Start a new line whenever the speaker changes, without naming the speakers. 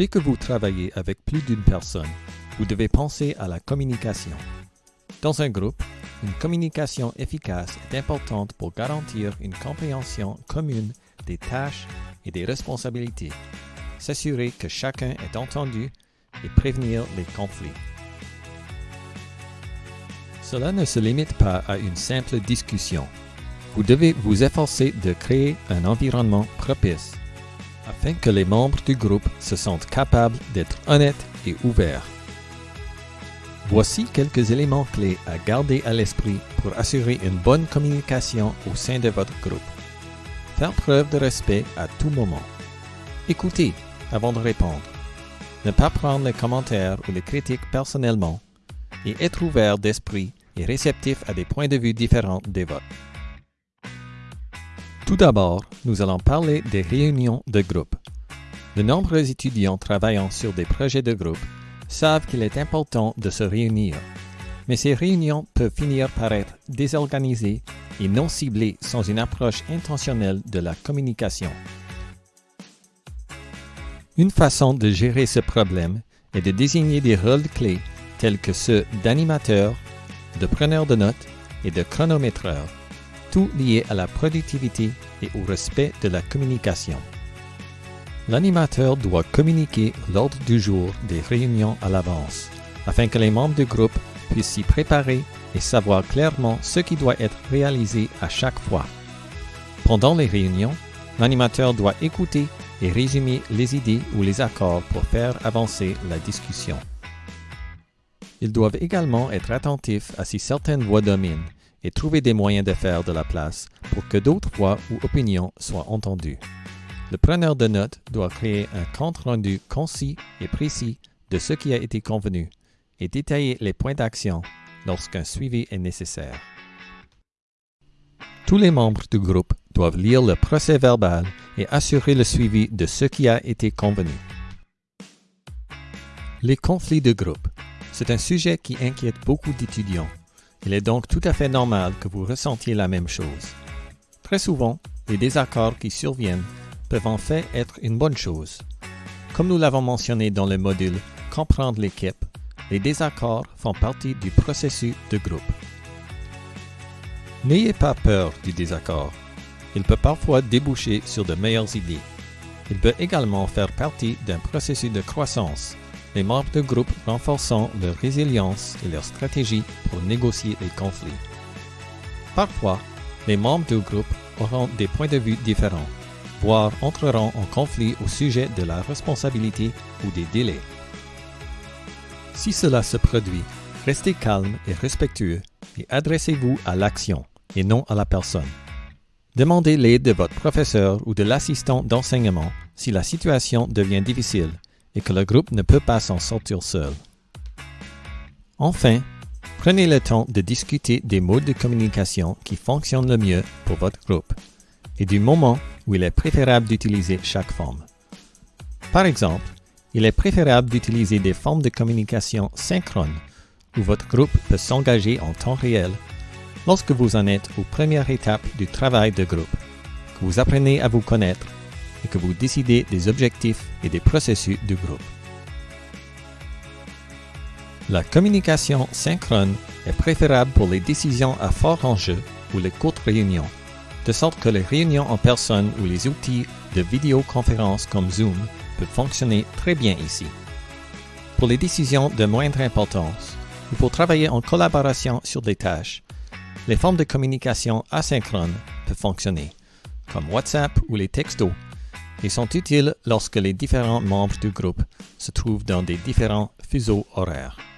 Dès que vous travaillez avec plus d'une personne, vous devez penser à la communication. Dans un groupe, une communication efficace est importante pour garantir une compréhension commune des tâches et des responsabilités, s'assurer que chacun est entendu et prévenir les conflits. Cela ne se limite pas à une simple discussion. Vous devez vous efforcer de créer un environnement propice afin que les membres du groupe se sentent capables d'être honnêtes et ouverts. Voici quelques éléments clés à garder à l'esprit pour assurer une bonne communication au sein de votre groupe. Faire preuve de respect à tout moment. Écoutez avant de répondre. Ne pas prendre les commentaires ou les critiques personnellement et être ouvert d'esprit et réceptif à des points de vue différents des vôtres. Tout d'abord, nous allons parler des réunions de groupe. De nombreux étudiants travaillant sur des projets de groupe savent qu'il est important de se réunir, mais ces réunions peuvent finir par être désorganisées et non ciblées sans une approche intentionnelle de la communication. Une façon de gérer ce problème est de désigner des rôles clés tels que ceux d'animateur, de preneur de notes et de chronométreur, tout lié à la productivité et au respect de la communication. L'animateur doit communiquer l'ordre du jour des réunions à l'avance, afin que les membres du groupe puissent s'y préparer et savoir clairement ce qui doit être réalisé à chaque fois. Pendant les réunions, l'animateur doit écouter et résumer les idées ou les accords pour faire avancer la discussion. Ils doivent également être attentifs à si certaines voix dominent et trouver des moyens de faire de la place pour que d'autres voix ou opinions soient entendues. Le preneur de notes doit créer un compte-rendu concis et précis de ce qui a été convenu et détailler les points d'action lorsqu'un suivi est nécessaire. Tous les membres du groupe doivent lire le procès verbal et assurer le suivi de ce qui a été convenu. Les conflits de groupe. C'est un sujet qui inquiète beaucoup d'étudiants. Il est donc tout à fait normal que vous ressentiez la même chose. Très souvent, les désaccords qui surviennent peuvent en fait être une bonne chose. Comme nous l'avons mentionné dans le module Comprendre l'équipe, les désaccords font partie du processus de groupe. N'ayez pas peur du désaccord. Il peut parfois déboucher sur de meilleures idées. Il peut également faire partie d'un processus de croissance, les membres du groupe renforçant leur résilience et leur stratégie pour négocier les conflits. Parfois, les membres du groupe auront des points de vue différents, voire entreront en conflit au sujet de la responsabilité ou des délais. Si cela se produit, restez calme et respectueux et adressez-vous à l'action et non à la personne. Demandez l'aide de votre professeur ou de l'assistant d'enseignement si la situation devient difficile et que le groupe ne peut pas s'en sortir seul. Enfin, prenez le temps de discuter des modes de communication qui fonctionnent le mieux pour votre groupe et du moment où il est préférable d'utiliser chaque forme. Par exemple, il est préférable d'utiliser des formes de communication synchrones où votre groupe peut s'engager en temps réel lorsque vous en êtes aux premières étapes du travail de groupe, que vous apprenez à vous connaître et que vous décidez des objectifs et des processus du groupe. La communication synchrone est préférable pour les décisions à fort enjeu ou les courtes réunions, de sorte que les réunions en personne ou les outils de vidéoconférence comme Zoom peuvent fonctionner très bien ici. Pour les décisions de moindre importance, ou pour travailler en collaboration sur des tâches, les formes de communication asynchrones peuvent fonctionner, comme WhatsApp ou les textos, et sont utiles lorsque les différents membres du groupe se trouvent dans des différents fuseaux horaires.